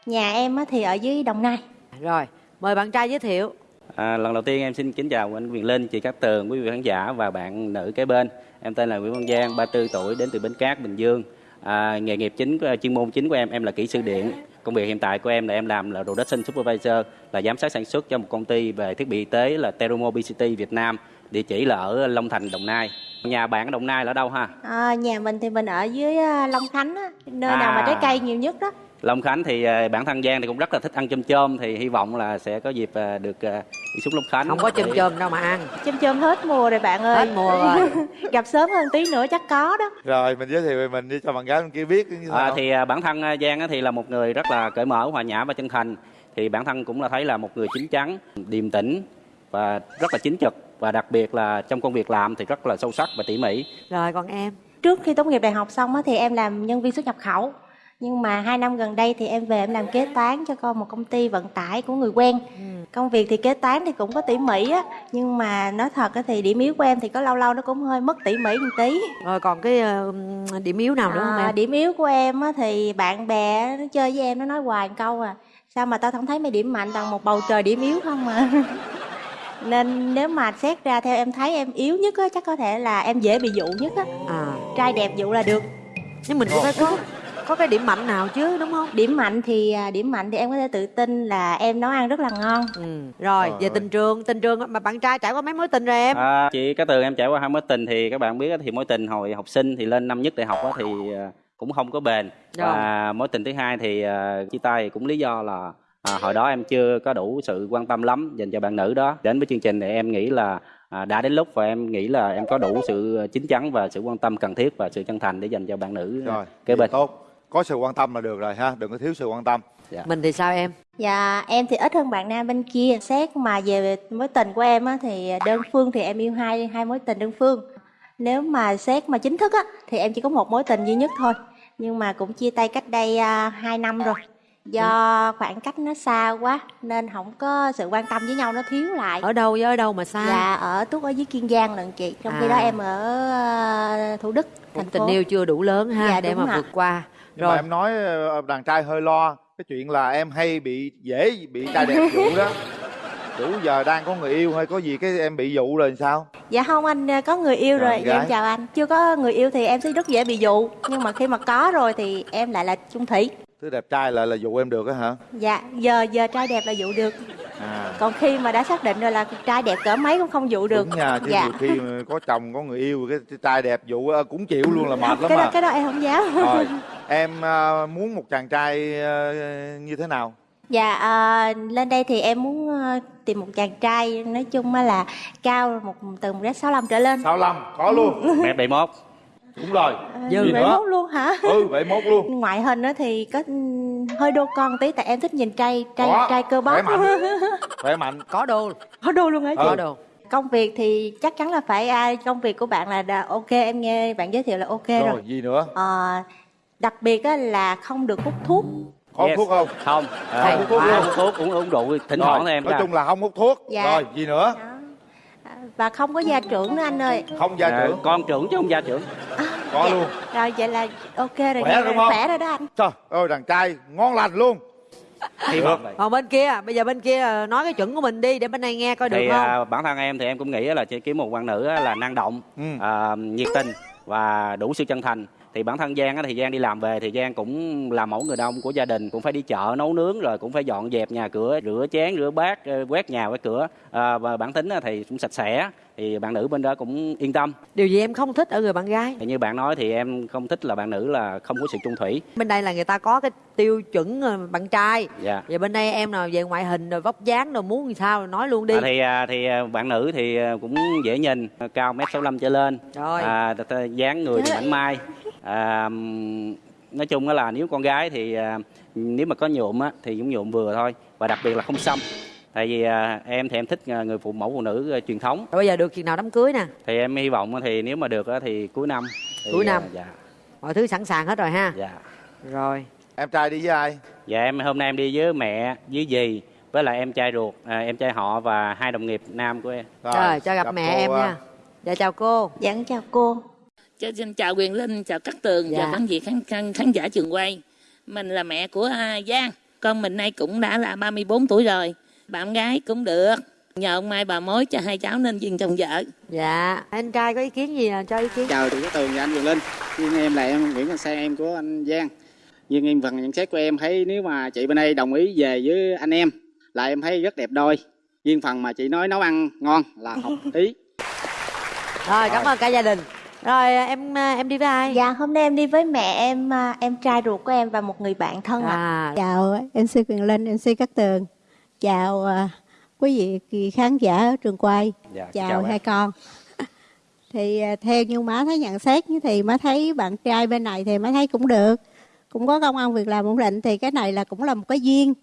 Nhà em á thì ở dưới Đồng Nai. rồi mời bạn trai giới thiệu À, lần đầu tiên em xin kính chào anh Quyền Linh, chị Cát Tường, quý vị khán giả và bạn nữ kế bên. Em tên là Nguyễn Văn Giang, 34 tuổi, đến từ Bến Cát, Bình Dương. À, nghề nghiệp chính, chuyên môn chính của em, em là kỹ sư điện. Công việc hiện tại của em là em làm là production supervisor, là giám sát sản xuất cho một công ty về thiết bị y tế là Terumo BCT Việt Nam. Địa chỉ là ở Long Thành, Đồng Nai. Nhà bạn ở Đồng Nai là ở đâu ha? À, nhà mình thì mình ở dưới ờ, Long Khánh, á, nơi nào mà À. trái cây nhiều nhất đó. Long Khánh thì à, bản thân Giang thì cũng rất là thích ăn chôm chôm thì hy vọng là sẽ có dịp à, được à, đi xuống Long Khánh. không có chôm chôm đâu mà ăn Chôm chôm hết mùa rồi bạn ơi. Hết mùa rồi. Gặp sớm hơn tí nữa chắc có đó. rồi mình giới thiệu về mình đi cho bạn gái bên kia biết như thế À, nào. thì bản thân Giang á thì là một người rất là cởi mở, hòa nhã và chân thành. Thì bản thân cũng là thấy là một người chín chắn, điềm tĩnh và rất là chính trực và đặc biệt là trong công việc làm thì rất là sâu sắc và tỉ mỉ. rồi còn em Trước khi tốt nghiệp đại học xong á, thì em làm nhân viên xuất nhập khẩu. Nhưng mà hai năm gần đây thì em về em làm kế toán cho con một công ty vận tải của người quen. Công việc thì kế toán thì cũng có tỉ mỉ á nhưng mà nói thật thì điểm yếu của em thì có lâu lâu nó cũng hơi mất tỉ mỉ một tí. Rồi còn cái ờ, điểm yếu nào nữa không À, em? điểm yếu của em á thì bạn bè nó chơi với em nó nói hoài một câu à sao mà tao không thấy mày điểm mạnh bằng một bầu trời điểm yếu không mà nên nếu mà xét ra theo em thấy em yếu nhất á chắc có thể là em dễ bị dụ nhất á. À. Trai đẹp dụ là được. Nhưng mình cũng phải có có cái điểm mạnh nào chứ đúng không? Điểm mạnh thì à, điểm mạnh thì em có thể tự tin là em nấu ăn rất là ngon. Ừ. rồi về tình trường tình trường mà bạn trai trải qua mấy mối tình rồi em? À, chị Cát Tường em trải qua hai mối tình thì các bạn biết thì mối tình hồi học sinh thì lên năm nhất đại học á, thì à, cũng không có bền. Và mối tình thứ hai thì à, chia tay cũng lý do là à, hồi đó em chưa có đủ sự quan tâm lắm dành cho bạn nữ đó. Đến với chương trình thì em nghĩ là à, đã đến lúc và em nghĩ là em có đủ sự chín chắn và sự quan tâm cần thiết và sự chân thành để dành cho bạn nữ rồi kế bên. tốt có sự quan tâm là được rồi ha đừng có thiếu sự quan tâm. Mình thì sao em? Dạ em thì ít hơn bạn nam bên kia. Xét mà về mối tình của em á, thì đơn phương thì em yêu hai hai mối tình đơn phương. Nếu mà xét mà chính thức á, thì em chỉ có một mối tình duy nhất thôi. Nhưng mà cũng chia tay cách đây uh, 2 năm rồi. Do khoảng cách nó xa quá Nên không có sự quan tâm với nhau nó thiếu lại. Ở đâu với ở đâu mà xa? Dạ ở Túc ở dưới Kiên Giang lận chị. Trong khi À. đó em ở ờ, Thủ Đức thành tình phố. yêu chưa đủ lớn ha Dạ, để mà ạ. vượt qua nhưng mà em nói ờ, đàn trai hơi lo cái chuyện là em hay bị dễ bị trai đẹp dụ đó. Đủ giờ đang có người yêu hay có gì cái em bị dụ rồi sao? Dạ không anh ờ, có người yêu Rồi, rồi, dạ, em chào anh. Chưa có người yêu thì em sẽ rất dễ bị dụ. Nhưng mà khi mà có rồi thì em lại là chung thủy. Thứ đẹp trai lại là dụ em được á hả? Dạ giờ giờ trai đẹp là dụ được à. Còn khi mà đã xác định rồi là trai đẹp cỡ mấy cũng không dụ được. đúng nha chứ Dạ. khi mà có chồng có người yêu cái trai đẹp dụ cũng chịu luôn là mệt lắm cái đó à. cái đó em không dám. Rồi em ờ, muốn một chàng trai ờ, như thế nào? Dạ ờ, lên đây thì em muốn ờ, tìm một chàng trai Nói chung á là cao một từ một mét sáu trở lên. 65 có luôn. Mét 71 đúng rồi Dư gì vậy mốt luôn hả? ừ vậy mốt luôn Ngoại hình á thì có ừm, hơi đô con tí tại em thích nhìn trai trai Có, trai cơ bắp. khỏe mạnh. khỏe mạnh có đồ Có đô luôn hả chị? Ừ. đồ Công việc thì chắc chắn là phải ai công việc của bạn là đà- ok em nghe bạn giới thiệu là ok rồi. rồi gì nữa Ờ, đặc biệt á là không được hút thuốc. có Yes. thuốc không không à, Không hút thuốc không luôn. hút thuốc uống uống rượu thỉnh thoảng em nói ra. chung là không hút thuốc Dạ. rồi gì nữa và không có gia trưởng nữa anh ơi. không gia À, trưởng. con trưởng chứ không gia trưởng. Có luôn. Rồi vậy là ok rồi, Khỏe đúng không? khỏe rồi đó anh. trời ơi đàn trai ngon lành luôn. Vọng vậy. Còn bên kia bây giờ bên kia ờ, nói cái chuẩn của mình đi để bên này nghe coi được thì không? à, bản thân em thì em cũng nghĩ là chỉ kiếm một bạn nữ á là năng động Ừ. à, nhiệt tình và đủ sự chân thành thì bản thân Giang á thì Giang đi làm về thì Giang cũng là mẫu người đàn ông của gia đình cũng phải đi chợ nấu nướng rồi cũng phải dọn dẹp nhà cửa rửa chén rửa bát ờ, quét nhà quét cửa. À, và bản tính thì cũng sạch sẽ thì bạn nữ bên đó cũng yên tâm. Điều gì em không thích ở người bạn gái? Thì như bạn nói thì em không thích là bạn nữ là không có sự chung thủy. Bên đây là người ta có cái tiêu chuẩn ờ, bạn trai. Dạ. Vậy bên đây em nào về ngoại hình rồi vóc dáng rồi muốn làm sao nói luôn đi. À, thì à, thì à, bạn nữ thì à, cũng dễ nhìn cao mét sáu trở lên. Rồi. à, dáng người thì mảnh mai. À, nói chung là nếu con gái thì à, nếu mà có nhuộm á thì cũng nhuộm vừa thôi và đặc biệt là không xăm tại vì à, em thì em thích à, người phụ mẫu phụ nữ à, truyền thống rồi bây giờ được chừng nào đám cưới nè thì em hy vọng thì nếu mà được á thì cuối năm thì, Cuối năm. à, dạ mọi thứ sẵn sàng hết rồi ha dạ rồi em trai đi với ai dạ em hôm nay em đi với mẹ với dì với lại em trai ruột à, em trai họ và hai đồng nghiệp nam của em rồi cho gặp, mẹ cô, em à. nha dạ chào cô Dạ chào cô. Cho xin chào Quyền Linh, chào Cát Tường Dạ. và khán giả khán, khán, khán giả trường quay. Mình là mẹ của à, Giang. Con mình nay cũng đã là 34 tuổi rồi. Bạn gái cũng được. Nhờ ông Mai bà mối cho hai cháu nên duyên chồng vợ. dạ anh trai có ý kiến gì à? cho ý kiến chào chị Cát Tường và anh Quyền Linh riêng em là em Nguyễn Văn Sang em của anh Giang nhưng em phần nhận xét của em thấy nếu mà chị bên đây đồng ý về với anh em là em thấy rất đẹp đôi riêng phần mà chị nói nấu ăn ngon là hợp ý rồi cảm ơn cả gia đình rồi em à, em đi với ai Dạ hôm nay em đi với mẹ em, à, em trai ruột của em và một người bạn thân ạ. à Chào MC Quyền Linh, MC Cát Tường. Chào à, quý vị khán giả ở trường quay. Dạ, chào, chào hai con. thì à, theo như má thấy nhận xét thì má thấy bạn trai bên này thì má thấy cũng được. Cũng có công ăn việc làm ổn định thì cái này là cũng là một cái duyên.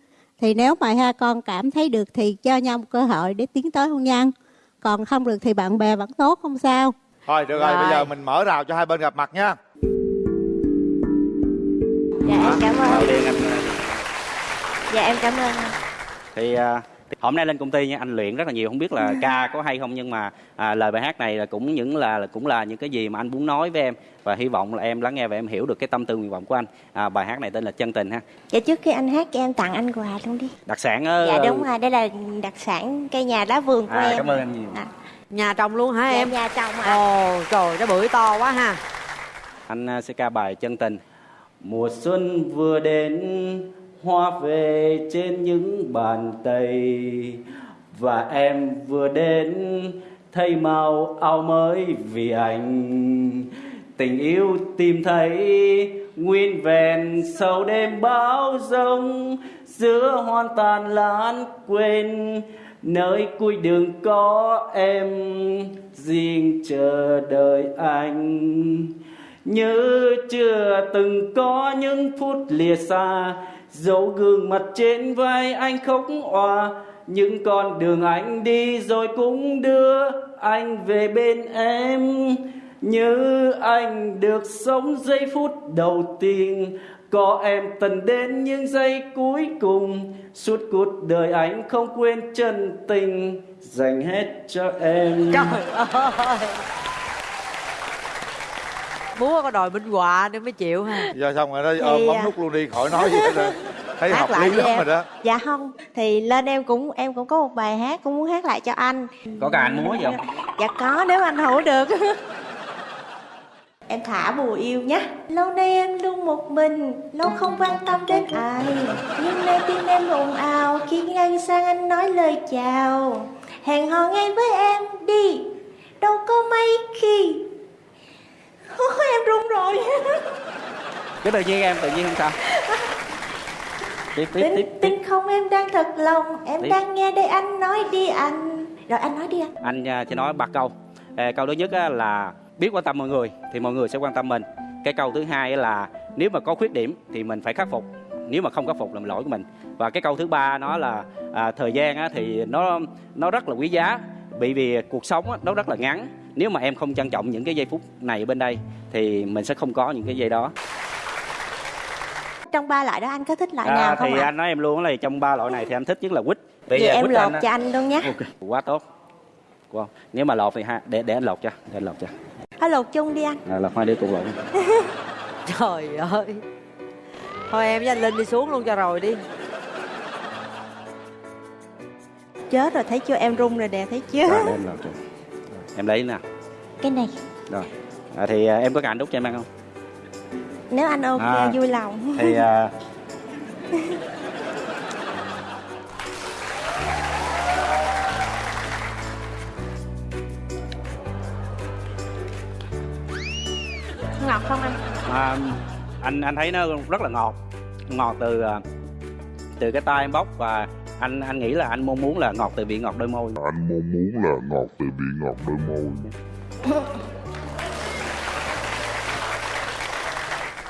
Thì nếu mà hai con cảm thấy được thì cho nhau một cơ hội để tiến tới hôn nhân. Còn không được thì bạn bè vẫn tốt không sao. thôi được rồi Rồi. bây giờ mình mở rào cho hai bên gặp mặt nha dạ em cảm ơn dạ em cảm ơn thì à, hôm nay lên công ty nha anh luyện rất là nhiều. Không biết là ca có hay không nhưng mà à, lời bài hát này là cũng những là là cũng là những cái gì mà anh muốn nói với em. Và hy vọng là em lắng nghe và em hiểu được cái tâm tư nguyện vọng của anh. À, bài hát này tên là chân tình ha. Dạ trước khi anh hát cho em tặng anh quà luôn đi. Đặc sản ở dạ đúng rồi đây là đặc sản cây nhà lá vườn của à, em. cảm ơn em nhiều. Nhà trồng luôn hả dạ, em? nhà trồng ạ. Ồ trời nó bưởi to quá ha. Anh à, sẽ ca bài chân tình. Mùa xuân vừa đến hoa về trên những bàn tay và em vừa đến thay màu áo mới vì anh. Tình yêu tìm thấy, nguyên vẹn sau đêm bão giông giữa hoan tàn lãng quên. Nơi cuối đường có em, riêng chờ đợi anh. Như chưa từng có những phút lìa xa dấu gương mặt trên vai anh khóc òa, những con đường anh đi rồi cũng đưa anh về bên em. Như anh được sống giây phút đầu tiên, có em tần đến những giây cuối cùng. Suốt cuộc đời anh không quên chân tình dành hết cho em. Trời ơi múa có đòi minh họa nữa mới chịu ha. Giờ xong rồi đó ôm bấm à, nút luôn đi khỏi nói gì hết rồi thấy hát hợp lý lắm em. rồi đó. Dạ không thì lên em cũng em cũng có một bài hát cũng muốn hát lại cho anh. Có cả anh múa gì không? Dạ có nếu anh hữu được. Em thả bùa yêu nhé lâu nay em luôn một mình lâu không quan tâm đến ai. Nhưng nay tim em ồn ào khi ngang sang anh nói lời chào. Hẹn hò ngay với em đi đâu có mấy khi em run rồi. Cái tự nhiên em tự nhiên không sao. Tiếp tiếp tiếp tin, tin không em đang thật lòng. Em Tiếp. đang nghe đây anh nói đi anh. Rồi anh nói đi anh. Anh à, sẽ nói ba câu. À, câu thứ nhất á, là biết quan tâm mọi người thì mọi người sẽ quan tâm mình. Cái câu thứ hai á là nếu mà có khuyết điểm thì mình phải khắc phục. Nếu mà không khắc phục là lỗi của mình. Và cái câu thứ ba nó là à, thời gian á, thì nó nó rất là quý giá. Bởi vì cuộc sống á, nó rất là ngắn nếu mà em không trân trọng những cái giây phút này bên đây thì mình sẽ không có những cái giây đó. Trong ba loại đó anh có thích loại à, nào không thì ạ? anh nói em luôn là trong ba loại này thì anh thích nhất là quýt. Vậy em lột á- cho anh luôn nhé. Ok quá tốt. Wow. nếu mà lột thì ha để để anh lột cho để anh lột cho. Thôi lột chung đi anh. À, lột hai đứa cùng lột trời ơi. Thôi em với anh linh đi xuống luôn cho rồi đi. Chết rồi thấy chưa? Em run rồi nè thấy chưa? Rồi, để em lột cho em lấy nè. Cái này. Rồi. À, thì à, em có cần đút cho em ăn không? Nếu anh ok À, vui lòng. thì à, ngọt không anh? À, anh anh thấy nó rất là ngọt. Ngọt từ à, từ cái tay em bóc và anh anh nghĩ là anh mong muốn là ngọt từ vị ngọt đôi môi. Anh mong muốn là ngọt từ vị ngọt đôi môi.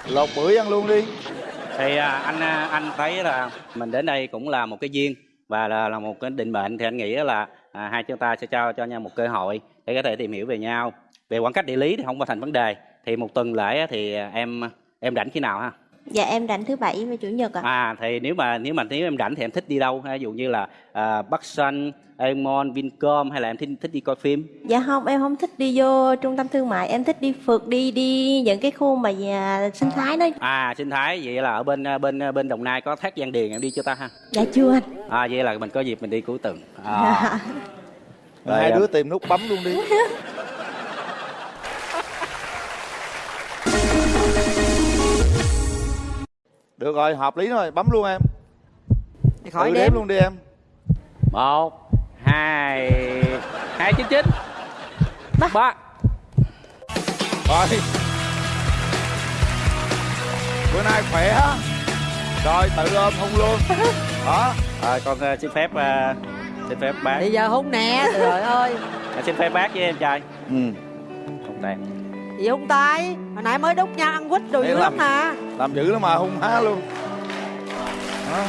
Lột bưởi ăn luôn đi. Thì à, anh à, anh thấy là mình đến đây cũng là một cái duyên và là, là một cái định mệnh. Thì anh nghĩ là à, hai chúng ta sẽ trao cho nhau một cơ hội để có thể tìm hiểu về nhau. Về khoảng cách địa lý thì không có thành vấn đề. Thì một tuần lễ á thì à, em em rảnh khi nào ha dạ em rảnh thứ bảy và chủ nhật ạ. À thì nếu mà nếu mà nếu em rảnh thì em thích đi đâu? Ha ví dụ như là à, Bắc Sun, Aemon, Vincom hay là em thích thích đi coi phim? Dạ không em không thích đi vô trung tâm thương mại em thích đi phượt đi đi những cái khu mà nhà sinh thái đó. À sinh thái vậy là ở bên à, bên à, bên Đồng Nai có thác Giang Điền em đi chưa ta ha? Dạ chưa anh. À vậy là mình có dịp mình đi cuối tuần à. Rồi, hai à, đứa tìm nút bấm luôn đi được rồi hợp lý rồi bấm luôn em. Khỏi Tự đếm. đếm luôn đi em. Một hai hai chín chín. Ba. Rồi. Bữa nay khỏe. Á rồi tự ôm hung luôn. Đó à, con à, xin phép à, xin phép bác. Bây giờ hôn nè trời ơi. À, xin phép bác với em trai. Ừ. Không tàn gì hôn tay. Hồi nãy mới đút nhau ăn quýt đồ dữ lắm mà làm dữ lắm mà hung há luôn đó.